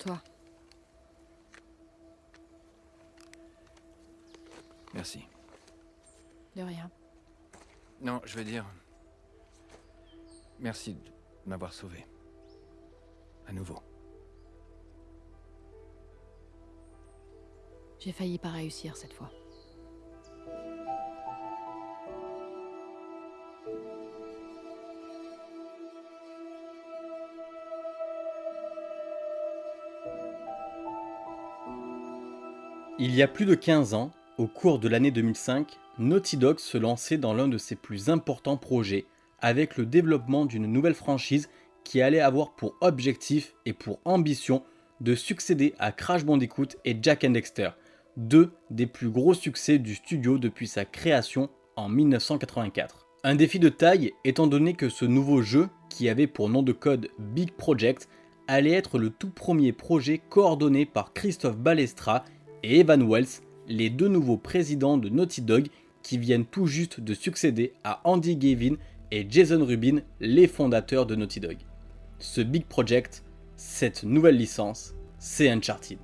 toi. Merci. De rien. Non, je veux dire... Merci de m'avoir sauvé. À nouveau. J'ai failli pas réussir cette fois. Y a plus de 15 ans, au cours de l'année 2005, Naughty Dog se lançait dans l'un de ses plus importants projets, avec le développement d'une nouvelle franchise qui allait avoir pour objectif et pour ambition de succéder à Crash Bandicoot et Jack and Dexter, deux des plus gros succès du studio depuis sa création en 1984. Un défi de taille étant donné que ce nouveau jeu, qui avait pour nom de code Big Project, allait être le tout premier projet coordonné par Christophe Balestra et Evan Wells, les deux nouveaux présidents de Naughty Dog qui viennent tout juste de succéder à Andy Gavin et Jason Rubin, les fondateurs de Naughty Dog. Ce big project, cette nouvelle licence, c'est Uncharted.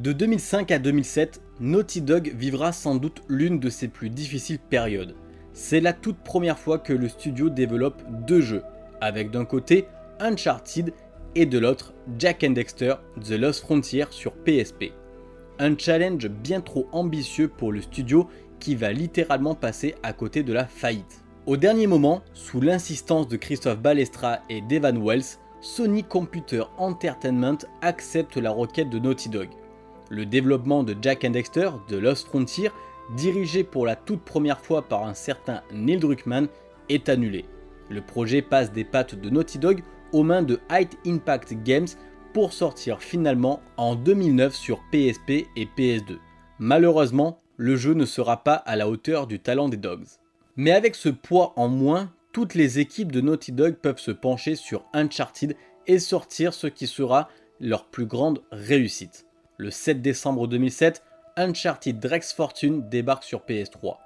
De 2005 à 2007, Naughty Dog vivra sans doute l'une de ses plus difficiles périodes. C'est la toute première fois que le studio développe deux jeux, avec d'un côté Uncharted et de l'autre Jack and Dexter The Lost Frontier sur PSP. Un challenge bien trop ambitieux pour le studio qui va littéralement passer à côté de la faillite. Au dernier moment, sous l'insistance de Christophe Balestra et d'Evan Wells, Sony Computer Entertainment accepte la requête de Naughty Dog. Le développement de Jack and Dexter de Lost Frontier, dirigé pour la toute première fois par un certain Neil Druckmann, est annulé. Le projet passe des pattes de Naughty Dog aux mains de High Impact Games pour sortir finalement en 2009 sur PSP et PS2. Malheureusement, le jeu ne sera pas à la hauteur du talent des Dogs. Mais avec ce poids en moins, toutes les équipes de Naughty Dog peuvent se pencher sur Uncharted et sortir ce qui sera leur plus grande réussite. Le 7 décembre 2007, Uncharted Drex Fortune débarque sur PS3.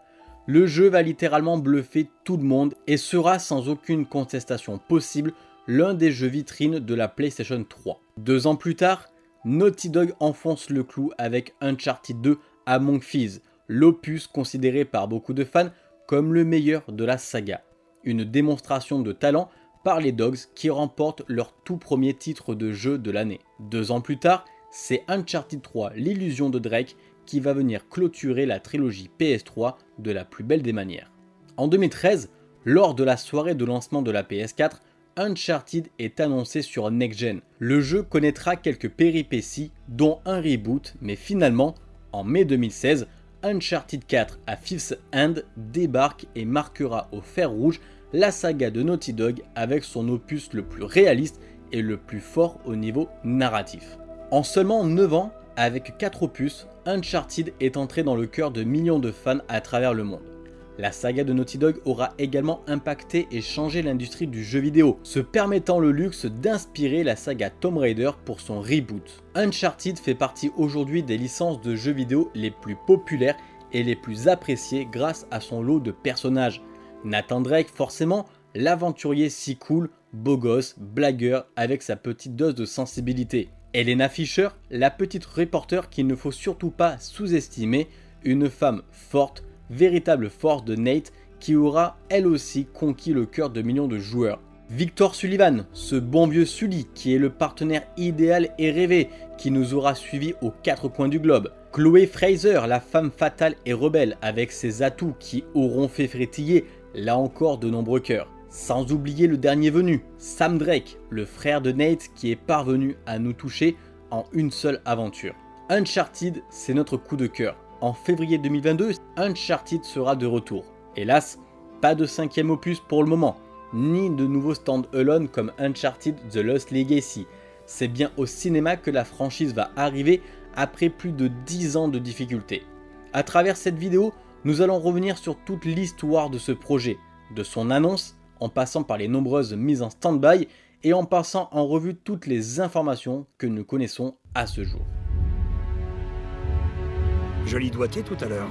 Le jeu va littéralement bluffer tout le monde et sera sans aucune contestation possible l'un des jeux vitrines de la PlayStation 3. Deux ans plus tard, Naughty Dog enfonce le clou avec Uncharted 2 Among Thieves, l'opus considéré par beaucoup de fans comme le meilleur de la saga. Une démonstration de talent par les Dogs qui remportent leur tout premier titre de jeu de l'année. Deux ans plus tard, c'est Uncharted 3 l'illusion de Drake qui va venir clôturer la trilogie PS3 de la plus belle des manières. En 2013, lors de la soirée de lancement de la PS4, Uncharted est annoncé sur Next Gen. Le jeu connaîtra quelques péripéties, dont un reboot, mais finalement, en mai 2016, Uncharted 4 à Fifth End débarque et marquera au fer rouge la saga de Naughty Dog avec son opus le plus réaliste et le plus fort au niveau narratif. En seulement 9 ans, avec 4 opus, Uncharted est entré dans le cœur de millions de fans à travers le monde. La saga de Naughty Dog aura également impacté et changé l'industrie du jeu vidéo, se permettant le luxe d'inspirer la saga Tomb Raider pour son reboot. Uncharted fait partie aujourd'hui des licences de jeux vidéo les plus populaires et les plus appréciées grâce à son lot de personnages. Nathan Drake forcément, l'aventurier si cool, beau gosse, blagueur avec sa petite dose de sensibilité. Elena Fisher, la petite reporter qu'il ne faut surtout pas sous-estimer, une femme forte, véritable force de Nate qui aura elle aussi conquis le cœur de millions de joueurs. Victor Sullivan, ce bon vieux Sully qui est le partenaire idéal et rêvé qui nous aura suivis aux quatre coins du globe. Chloé Fraser, la femme fatale et rebelle avec ses atouts qui auront fait frétiller là encore de nombreux cœurs. Sans oublier le dernier venu, Sam Drake, le frère de Nate qui est parvenu à nous toucher en une seule aventure. Uncharted, c'est notre coup de cœur en février 2022, Uncharted sera de retour. Hélas, pas de cinquième opus pour le moment, ni de nouveau stand-alone comme Uncharted The Lost Legacy. C'est bien au cinéma que la franchise va arriver après plus de 10 ans de difficultés. A travers cette vidéo, nous allons revenir sur toute l'histoire de ce projet, de son annonce, en passant par les nombreuses mises en stand-by et en passant en revue toutes les informations que nous connaissons à ce jour. Joli doigté tout à l'heure.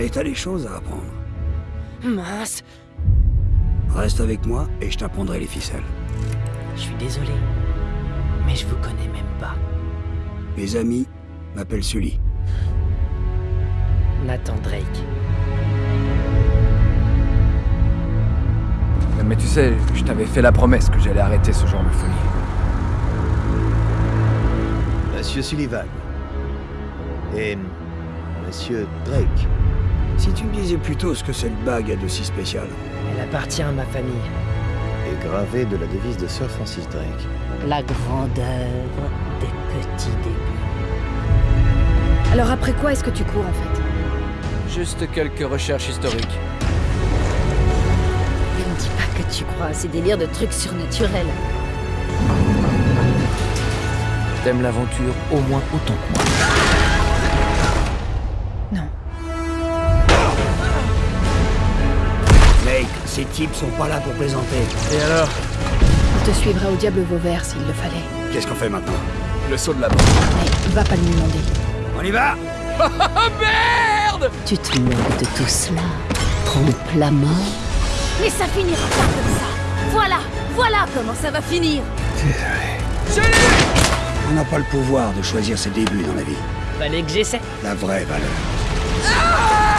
Et t'as des choses à apprendre. Mince Reste avec moi et je t'apprendrai les ficelles. Je suis désolé, mais je vous connais même pas. Mes amis m'appellent Sully. Nathan Drake. Mais tu sais, je t'avais fait la promesse que j'allais arrêter ce genre de folie. Monsieur Sullivan. Et. Monsieur Drake. Si tu me disais plutôt ce que cette bague a de si spécial. Elle appartient à ma famille. Et gravé de la devise de Sir Francis Drake. La grandeur des petits débuts. Alors après quoi est-ce que tu cours en fait? Juste quelques recherches historiques. Ne me dis pas que tu crois à ces délires de trucs surnaturels. T'aimes l'aventure au moins autant que moi. Ces types sont pas là pour plaisanter. Et alors On te suivra au diable Vauvert s'il le fallait. Qu'est-ce qu'on fait maintenant? Le saut de la mort. Mais va pas lui demander. On y va? Tu te moques de tout cela. Trompe la mort. Mais ça finira pas comme ça. Voilà, voilà comment ça va finir. On n'a pas le pouvoir de choisir ses débuts dans la vie. Fallait que j'essaie. La vraie valeur.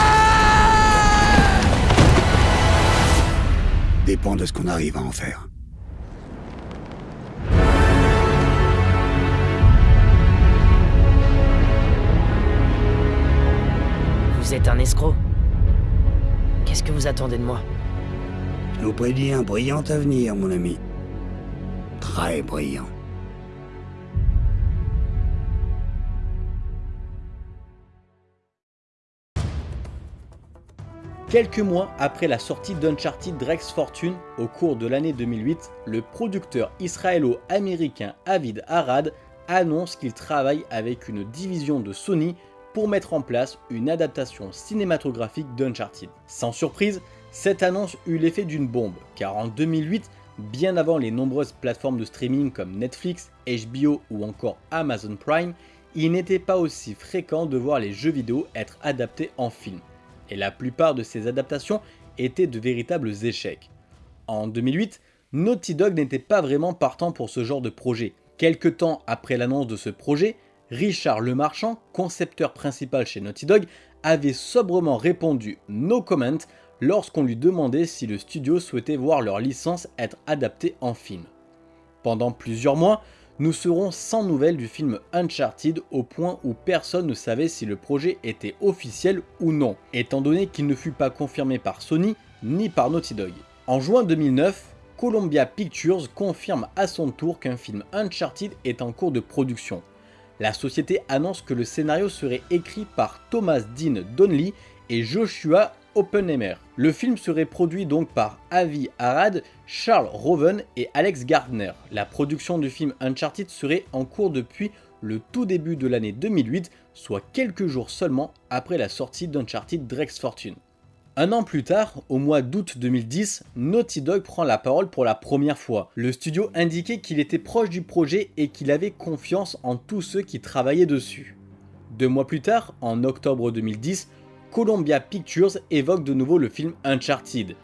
Dépend de ce qu'on arrive à en faire. Vous êtes un escroc. Qu'est-ce que vous attendez de moi? Je nous prédis un brillant avenir, mon ami. Très brillant. Quelques mois après la sortie d'Uncharted Drake's Fortune, au cours de l'année 2008, le producteur israélo-américain Avid Arad annonce qu'il travaille avec une division de Sony pour mettre en place une adaptation cinématographique d'Uncharted. Sans surprise, cette annonce eut l'effet d'une bombe, car en 2008, bien avant les nombreuses plateformes de streaming comme Netflix, HBO ou encore Amazon Prime, il n'était pas aussi fréquent de voir les jeux vidéo être adaptés en film et la plupart de ces adaptations étaient de véritables échecs. En 2008, Naughty Dog n'était pas vraiment partant pour ce genre de projet. Quelque temps après l'annonce de ce projet, Richard Lemarchand, concepteur principal chez Naughty Dog, avait sobrement répondu « no comment » lorsqu'on lui demandait si le studio souhaitait voir leur licence être adaptée en film. Pendant plusieurs mois, nous serons sans nouvelles du film Uncharted au point où personne ne savait si le projet était officiel ou non, étant donné qu'il ne fut pas confirmé par Sony ni par Naughty Dog. En juin 2009, Columbia Pictures confirme à son tour qu'un film Uncharted est en cours de production. La société annonce que le scénario serait écrit par Thomas Dean Donnelly et Joshua Oppenheimer. Le film serait produit donc par Avi Arad, Charles Roven et Alex Gardner. La production du film Uncharted serait en cours depuis le tout début de l'année 2008, soit quelques jours seulement après la sortie d'Uncharted Drake's Fortune. Un an plus tard, au mois d'août 2010, Naughty Dog prend la parole pour la première fois. Le studio indiquait qu'il était proche du projet et qu'il avait confiance en tous ceux qui travaillaient dessus. Deux mois plus tard, en octobre 2010, Columbia Pictures évoque de nouveau le film Uncharted.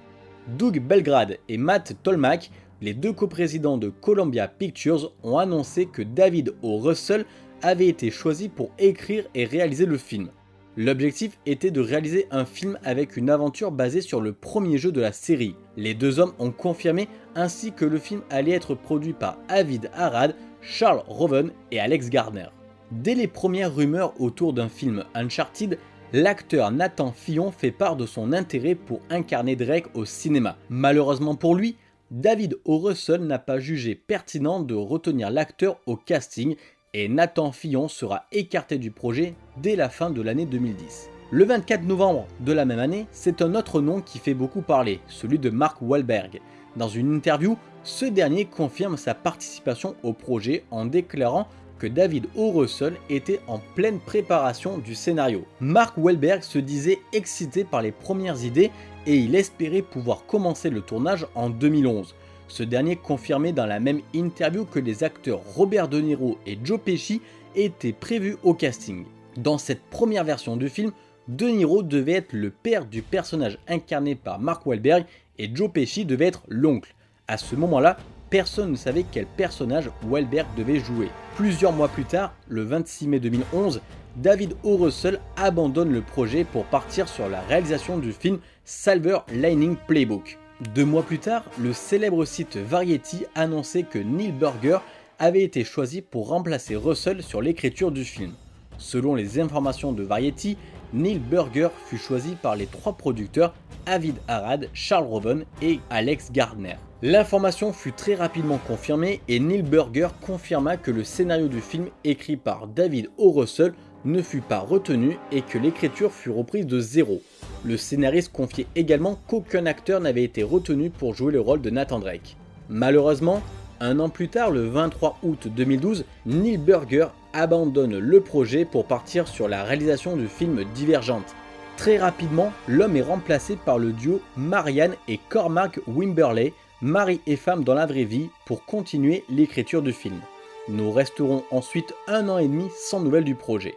Doug Belgrade et Matt Tolmach, les deux coprésidents de Columbia Pictures, ont annoncé que David O. Russell avait été choisi pour écrire et réaliser le film. L'objectif était de réaliser un film avec une aventure basée sur le premier jeu de la série. Les deux hommes ont confirmé ainsi que le film allait être produit par Avid Arad, Charles Roven et Alex Gardner. Dès les premières rumeurs autour d'un film Uncharted, l'acteur Nathan Fillon fait part de son intérêt pour incarner Drake au cinéma. Malheureusement pour lui, David O. Russell n'a pas jugé pertinent de retenir l'acteur au casting et Nathan Fillon sera écarté du projet dès la fin de l'année 2010. Le 24 novembre de la même année, c'est un autre nom qui fait beaucoup parler, celui de Mark Wahlberg. Dans une interview, ce dernier confirme sa participation au projet en déclarant que David O. Russell était en pleine préparation du scénario. Mark Wahlberg se disait excité par les premières idées et il espérait pouvoir commencer le tournage en 2011. Ce dernier confirmait dans la même interview que les acteurs Robert De Niro et Joe Pesci étaient prévus au casting. Dans cette première version du film, De Niro devait être le père du personnage incarné par Mark Wahlberg et Joe Pesci devait être l'oncle. À ce moment-là, personne ne savait quel personnage Wahlberg devait jouer. Plusieurs mois plus tard, le 26 mai 2011, David O. Russell abandonne le projet pour partir sur la réalisation du film Silver Lining Playbook. Deux mois plus tard, le célèbre site Variety annonçait que Neil Burger avait été choisi pour remplacer Russell sur l'écriture du film. Selon les informations de Variety, Neil Burger fut choisi par les trois producteurs Avid Arad, Charles Roven et Alex Gardner. L'information fut très rapidement confirmée et Neil Burger confirma que le scénario du film écrit par David O. Russell ne fut pas retenu et que l'écriture fut reprise de zéro. Le scénariste confiait également qu'aucun acteur n'avait été retenu pour jouer le rôle de Nathan Drake. Malheureusement, un an plus tard, le 23 août 2012, Neil Burger abandonne le projet pour partir sur la réalisation du film Divergente. Très rapidement, l'homme est remplacé par le duo Marianne et Cormac Wimberley, mari et femme dans la vraie vie, pour continuer l'écriture du film. Nous resterons ensuite un an et demi sans nouvelles du projet.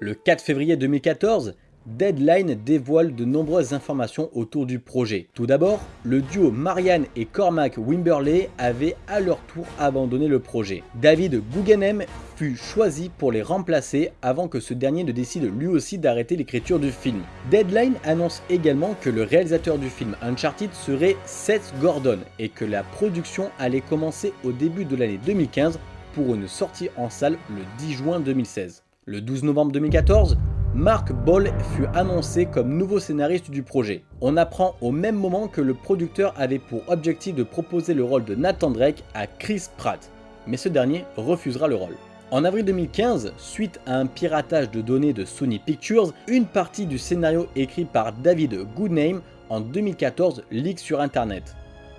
Le 4 février 2014, Deadline dévoile de nombreuses informations autour du projet. Tout d'abord, le duo Marianne et Cormac Wimberley avaient à leur tour abandonné le projet. David Guggenheim fut choisi pour les remplacer avant que ce dernier ne décide lui aussi d'arrêter l'écriture du film. Deadline annonce également que le réalisateur du film Uncharted serait Seth Gordon et que la production allait commencer au début de l'année 2015 pour une sortie en salle le 10 juin 2016. Le 12 novembre 2014, Mark Ball fut annoncé comme nouveau scénariste du projet. On apprend au même moment que le producteur avait pour objectif de proposer le rôle de Nathan Drake à Chris Pratt, mais ce dernier refusera le rôle. En avril 2015, suite à un piratage de données de Sony Pictures, une partie du scénario écrit par David Goodname en 2014 leak sur internet.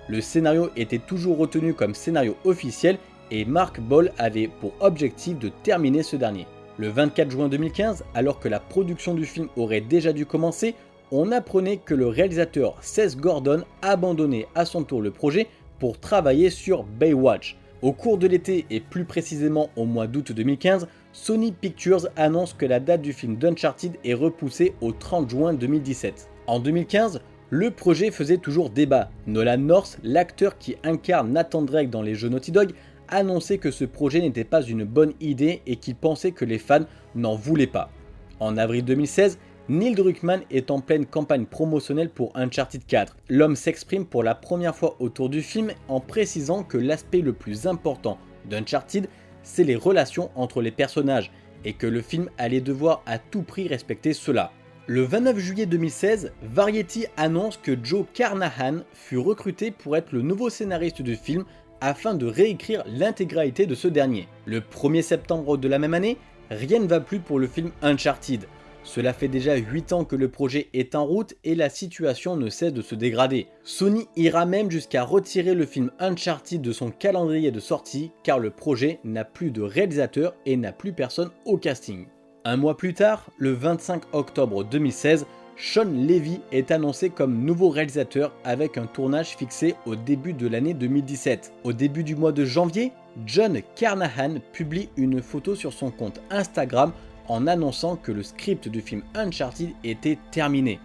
Le scénario était toujours retenu comme scénario officiel et Mark Ball avait pour objectif de terminer ce dernier. Le 24 juin 2015, alors que la production du film aurait déjà dû commencer, on apprenait que le réalisateur Seth Gordon abandonnait à son tour le projet pour travailler sur Baywatch. Au cours de l'été et plus précisément au mois d'août 2015, Sony Pictures annonce que la date du film d'Uncharted est repoussée au 30 juin 2017. En 2015, le projet faisait toujours débat. Nolan North, l'acteur qui incarne Nathan Drake dans les jeux Naughty Dog, annonçait que ce projet n'était pas une bonne idée et qu'il pensait que les fans n'en voulaient pas. En avril 2016, Neil Druckmann est en pleine campagne promotionnelle pour Uncharted 4. L'homme s'exprime pour la première fois autour du film en précisant que l'aspect le plus important d'Uncharted, c'est les relations entre les personnages et que le film allait devoir à tout prix respecter cela. Le 29 juillet 2016, Variety annonce que Joe Carnahan fut recruté pour être le nouveau scénariste du film afin de réécrire l'intégralité de ce dernier. Le 1er septembre de la même année, rien ne va plus pour le film Uncharted. Cela fait déjà 8 ans que le projet est en route et la situation ne cesse de se dégrader. Sony ira même jusqu'à retirer le film Uncharted de son calendrier de sortie car le projet n'a plus de réalisateur et n'a plus personne au casting. Un mois plus tard, le 25 octobre 2016, Sean Levy est annoncé comme nouveau réalisateur avec un tournage fixé au début de l'année 2017. Au début du mois de janvier, John Carnahan publie une photo sur son compte Instagram en annonçant que le script du film Uncharted était terminé.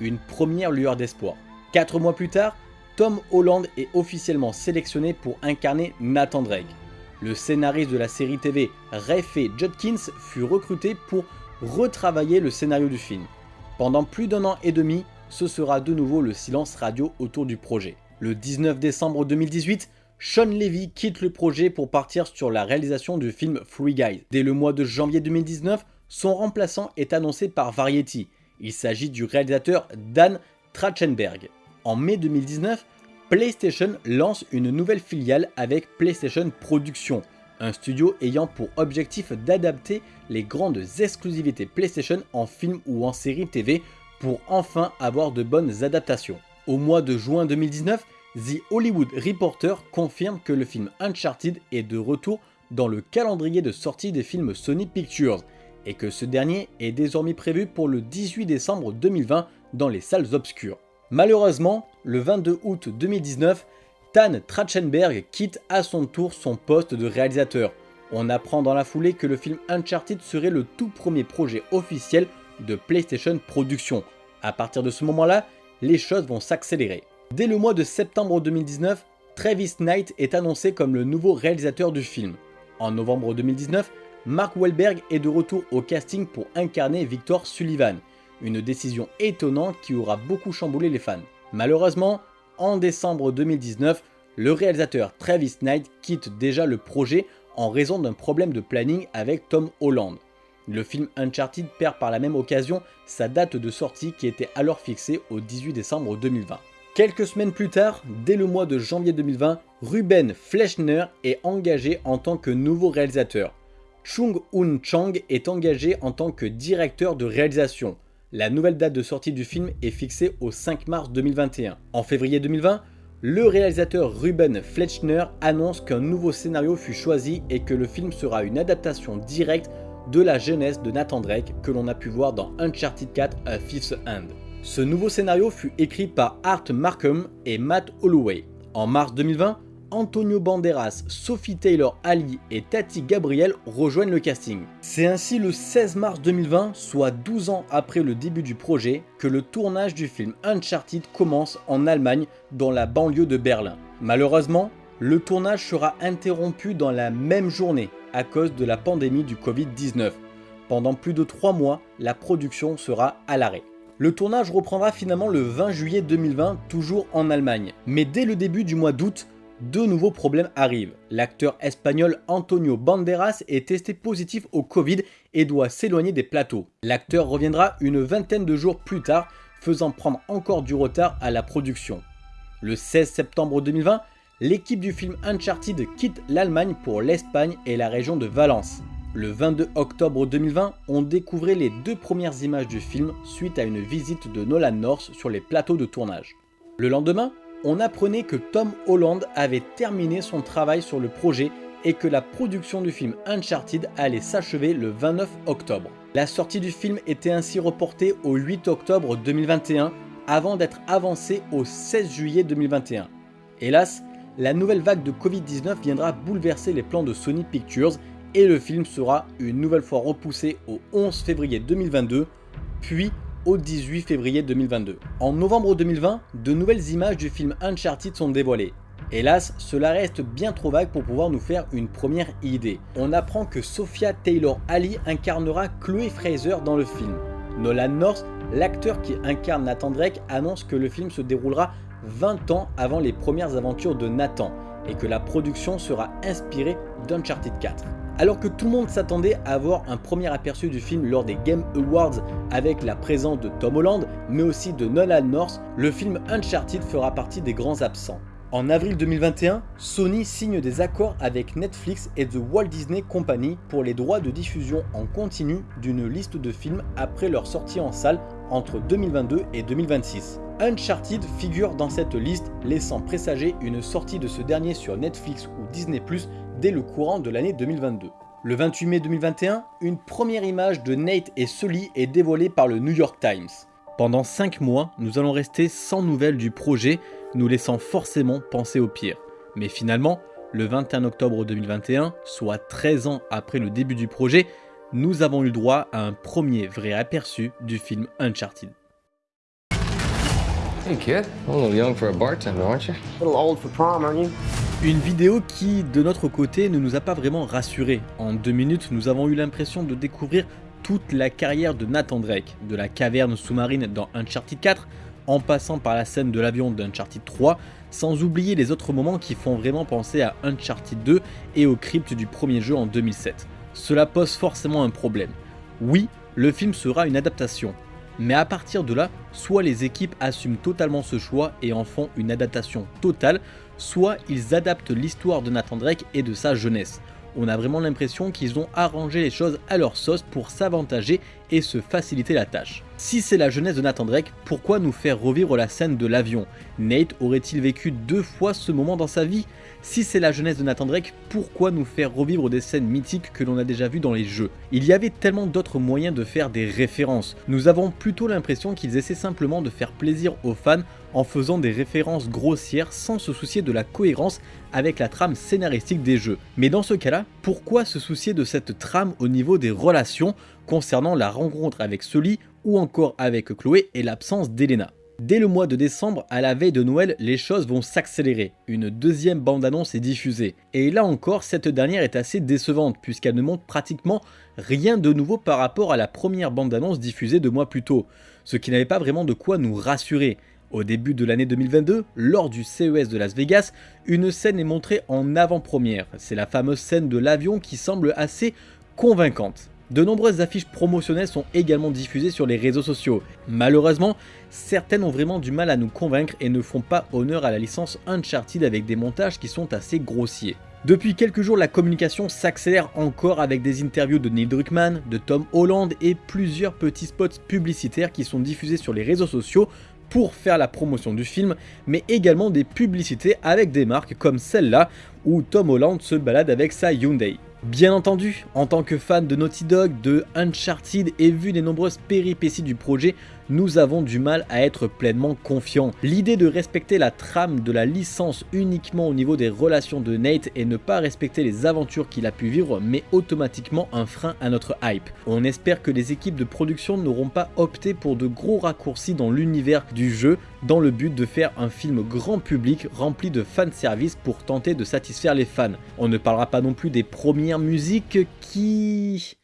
Une première lueur d'espoir. Quatre mois plus tard, Tom Holland est officiellement sélectionné pour incarner Nathan Drake. Le scénariste de la série TV Rafe Judkins fut recruté pour retravailler le scénario du film. Pendant plus d'un an et demi, ce sera de nouveau le silence radio autour du projet. Le 19 décembre 2018, Sean Levy quitte le projet pour partir sur la réalisation du film Free Guys. Dès le mois de janvier 2019, son remplaçant est annoncé par Variety. Il s'agit du réalisateur Dan Trachtenberg. En mai 2019, PlayStation lance une nouvelle filiale avec PlayStation Productions, un studio ayant pour objectif d'adapter les grandes exclusivités PlayStation en film ou en série TV pour enfin avoir de bonnes adaptations. Au mois de juin 2019, The Hollywood Reporter confirme que le film Uncharted est de retour dans le calendrier de sortie des films Sony Pictures et que ce dernier est désormais prévu pour le 18 décembre 2020 dans les salles obscures. Malheureusement, le 22 août 2019, Stan Trachtenberg quitte à son tour son poste de réalisateur. On apprend dans la foulée que le film Uncharted serait le tout premier projet officiel de PlayStation Productions. A partir de ce moment-là, les choses vont s'accélérer. Dès le mois de septembre 2019, Travis Knight est annoncé comme le nouveau réalisateur du film. En novembre 2019, Mark Wahlberg est de retour au casting pour incarner Victor Sullivan, une décision étonnante qui aura beaucoup chamboulé les fans. Malheureusement, en décembre 2019, le réalisateur Travis Knight quitte déjà le projet en raison d'un problème de planning avec Tom Holland. Le film Uncharted perd par la même occasion sa date de sortie qui était alors fixée au 18 décembre 2020. Quelques semaines plus tard, dès le mois de janvier 2020, Ruben Fleschner est engagé en tant que nouveau réalisateur. Chung Hoon Chang est engagé en tant que directeur de réalisation. La nouvelle date de sortie du film est fixée au 5 mars 2021. En février 2020, le réalisateur Ruben Fleschner annonce qu'un nouveau scénario fut choisi et que le film sera une adaptation directe de la jeunesse de Nathan Drake que l'on a pu voir dans Uncharted 4 A Fifth Hand. Ce nouveau scénario fut écrit par Art Markham et Matt Holloway. En mars 2020, Antonio Banderas, Sophie Taylor Ali et Tati Gabriel rejoignent le casting. C'est ainsi le 16 mars 2020, soit 12 ans après le début du projet, que le tournage du film Uncharted commence en Allemagne, dans la banlieue de Berlin. Malheureusement, le tournage sera interrompu dans la même journée à cause de la pandémie du Covid-19. Pendant plus de 3 mois, la production sera à l'arrêt. Le tournage reprendra finalement le 20 juillet 2020, toujours en Allemagne. Mais dès le début du mois d'août, deux nouveaux problèmes arrivent. L'acteur espagnol Antonio Banderas est testé positif au Covid et doit s'éloigner des plateaux. L'acteur reviendra une vingtaine de jours plus tard, faisant prendre encore du retard à la production. Le 16 septembre 2020, l'équipe du film Uncharted quitte l'Allemagne pour l'Espagne et la région de Valence. Le 22 octobre 2020, on découvrait les deux premières images du film suite à une visite de Nolan North sur les plateaux de tournage. Le lendemain, on apprenait que Tom Holland avait terminé son travail sur le projet et que la production du film Uncharted allait s'achever le 29 octobre. La sortie du film était ainsi reportée au 8 octobre 2021 avant d'être avancée au 16 juillet 2021. Hélas, la nouvelle vague de Covid-19 viendra bouleverser les plans de Sony Pictures et le film sera une nouvelle fois repoussé au 11 février 2022, puis au 18 février 2022. En novembre 2020, de nouvelles images du film Uncharted sont dévoilées. Hélas, cela reste bien trop vague pour pouvoir nous faire une première idée. On apprend que Sophia Taylor-Ali incarnera Chloe Fraser dans le film. Nolan North, l'acteur qui incarne Nathan Drake, annonce que le film se déroulera 20 ans avant les premières aventures de Nathan et que la production sera inspirée d'Uncharted 4. Alors que tout le monde s'attendait à avoir un premier aperçu du film lors des Game Awards avec la présence de Tom Holland, mais aussi de Nolan North, le film Uncharted fera partie des grands absents. En avril 2021, Sony signe des accords avec Netflix et The Walt Disney Company pour les droits de diffusion en continu d'une liste de films après leur sortie en salle entre 2022 et 2026. Uncharted figure dans cette liste, laissant présager une sortie de ce dernier sur Netflix ou Disney+, dès le courant de l'année 2022. Le 28 mai 2021, une première image de Nate et Sully est dévoilée par le New York Times. Pendant 5 mois, nous allons rester sans nouvelles du projet, nous laissant forcément penser au pire. Mais finalement, le 21 octobre 2021, soit 13 ans après le début du projet, nous avons eu droit à un premier vrai aperçu du film Uncharted. Hey kid, a little young for a bartender, aren't you? A little old for prom, aren't you? Une vidéo qui, de notre côté, ne nous a pas vraiment rassurés. En deux minutes, nous avons eu l'impression de découvrir toute la carrière de Nathan Drake, de la caverne sous-marine dans Uncharted 4, en passant par la scène de l'avion d'Uncharted 3, sans oublier les autres moments qui font vraiment penser à Uncharted 2 et au crypt du premier jeu en 2007. Cela pose forcément un problème. Oui, le film sera une adaptation, mais à partir de là, soit les équipes assument totalement ce choix et en font une adaptation totale, soit ils adaptent l'histoire de Nathan Drake et de sa jeunesse. On a vraiment l'impression qu'ils ont arrangé les choses à leur sauce pour s'avantager et se faciliter la tâche. Si c'est la jeunesse de Nathan Drake, pourquoi nous faire revivre la scène de l'avion? Nate aurait-il vécu deux fois ce moment dans sa vie? Si c'est la jeunesse de Nathan Drake, pourquoi nous faire revivre des scènes mythiques que l'on a déjà vues dans les jeux? Il y avait tellement d'autres moyens de faire des références. Nous avons plutôt l'impression qu'ils essaient simplement de faire plaisir aux fans en faisant des références grossières sans se soucier de la cohérence avec la trame scénaristique des jeux. Mais dans ce cas-là, pourquoi se soucier de cette trame au niveau des relations? Concernant la rencontre avec Sully ou encore avec Chloé et l'absence d'Elena Dès le mois de décembre, à la veille de Noël, les choses vont s'accélérer. Une deuxième bande-annonce est diffusée. Et là encore, cette dernière est assez décevante, puisqu'elle ne montre pratiquement rien de nouveau par rapport à la première bande-annonce diffusée deux mois plus tôt, ce qui n'avait pas vraiment de quoi nous rassurer. Au début de l'année 2022, lors du CES de Las Vegas, une scène est montrée en avant-première. C'est la fameuse scène de l'avion qui semble assez convaincante. De nombreuses affiches promotionnelles sont également diffusées sur les réseaux sociaux. Malheureusement, certaines ont vraiment du mal à nous convaincre et ne font pas honneur à la licence Uncharted avec des montages qui sont assez grossiers. Depuis quelques jours, la communication s'accélère encore avec des interviews de Neil Druckmann, de Tom Holland et plusieurs petits spots publicitaires qui sont diffusés sur les réseaux sociaux pour faire la promotion du film, mais également des publicités avec des marques comme celle-là où Tom Holland se balade avec sa Hyundai. Bien entendu, en tant que fan de Naughty Dog, de Uncharted et vu les nombreuses péripéties du projet, nous avons du mal à être pleinement confiants. L'idée de respecter la trame de la licence uniquement au niveau des relations de Nate et ne pas respecter les aventures qu'il a pu vivre met automatiquement un frein à notre hype. On espère que les équipes de production n'auront pas opté pour de gros raccourcis dans l'univers du jeu dans le but de faire un film grand public rempli de fanservice pour tenter de satisfaire les fans. On ne parlera pas non plus des premières musiques qui...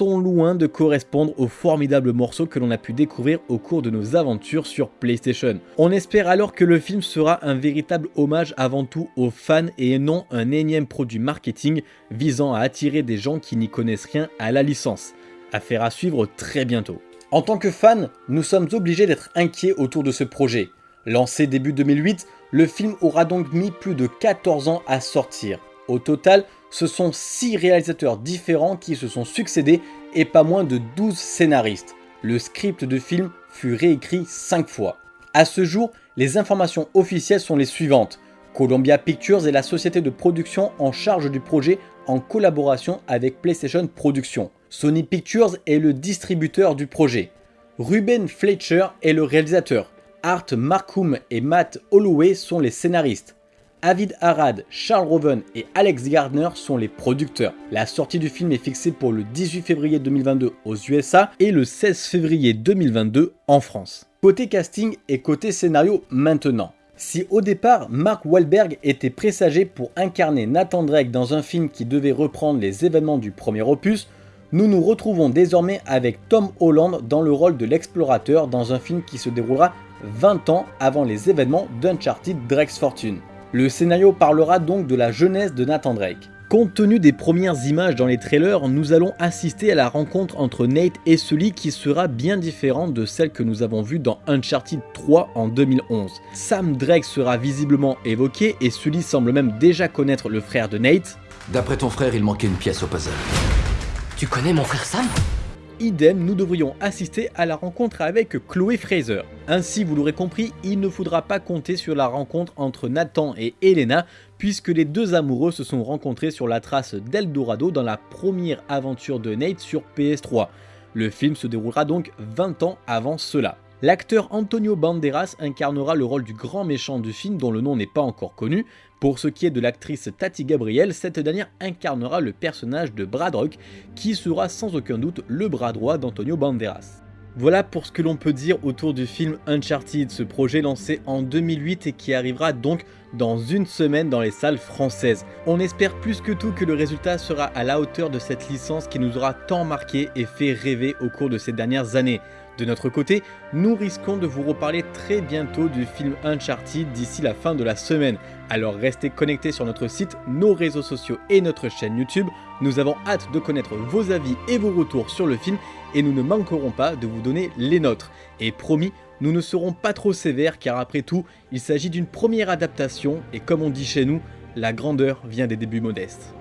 sont loin de correspondre aux formidables morceaux que l'on a pu découvrir au cours de nos aventures sur PlayStation. On espère alors que le film sera un véritable hommage avant tout aux fans et non un énième produit marketing visant à attirer des gens qui n'y connaissent rien à la licence. Affaire à suivre très bientôt. En tant que fan, nous sommes obligés d'être inquiets autour de ce projet. Lancé début 2008, le film aura donc mis plus de 14 ans à sortir. Au total, ce sont 6 réalisateurs différents qui se sont succédés et pas moins de 12 scénaristes. Le script de film fut réécrit 5 fois. A ce jour, les informations officielles sont les suivantes. Columbia Pictures est la société de production en charge du projet en collaboration avec PlayStation Productions. Sony Pictures est le distributeur du projet. Ruben Fletcher est le réalisateur. Art Markham et Matt Holloway sont les scénaristes. Avid Arad, Charles Roven et Alex Gardner sont les producteurs. La sortie du film est fixée pour le 18 février 2022 aux USA et le 16 février 2022 en France. Côté casting et côté scénario maintenant. Si au départ, Mark Wahlberg était présagé pour incarner Nathan Drake dans un film qui devait reprendre les événements du premier opus, nous nous retrouvons désormais avec Tom Holland dans le rôle de l'explorateur dans un film qui se déroulera 20 ans avant les événements d'Uncharted Drake's Fortune. Le scénario parlera donc de la jeunesse de Nathan Drake. Compte tenu des premières images dans les trailers, nous allons assister à la rencontre entre Nate et Sully qui sera bien différente de celle que nous avons vue dans Uncharted 3 en 2011. Sam Drake sera visiblement évoqué et Sully semble même déjà connaître le frère de Nate. D'après ton frère, il manquait une pièce au puzzle. Tu connais mon frère Sam? Idem, nous devrions assister à la rencontre avec Chloé Fraser. Ainsi, vous l'aurez compris, il ne faudra pas compter sur la rencontre entre Nathan et Elena, puisque les deux amoureux se sont rencontrés sur la trace d'Eldorado dans la première aventure de Nate sur PS3. Le film se déroulera donc 20 ans avant cela. L'acteur Antonio Banderas incarnera le rôle du grand méchant du film dont le nom n'est pas encore connu. Pour ce qui est de l'actrice Tati Gabriel, cette dernière incarnera le personnage de Bradrock qui sera sans aucun doute le bras droit d'Antonio Banderas. Voilà pour ce que l'on peut dire autour du film Uncharted, ce projet lancé en 2008 et qui arrivera donc dans une semaine dans les salles françaises. On espère plus que tout que le résultat sera à la hauteur de cette licence qui nous aura tant marqué et fait rêver au cours de ces dernières années. De notre côté, nous risquons de vous reparler très bientôt du film Uncharted d'ici la fin de la semaine. Alors restez connectés sur notre site, nos réseaux sociaux et notre chaîne YouTube. Nous avons hâte de connaître vos avis et vos retours sur le film et nous ne manquerons pas de vous donner les nôtres. Et promis, nous ne serons pas trop sévères car après tout, il s'agit d'une première adaptation et comme on dit chez nous, la grandeur vient des débuts modestes.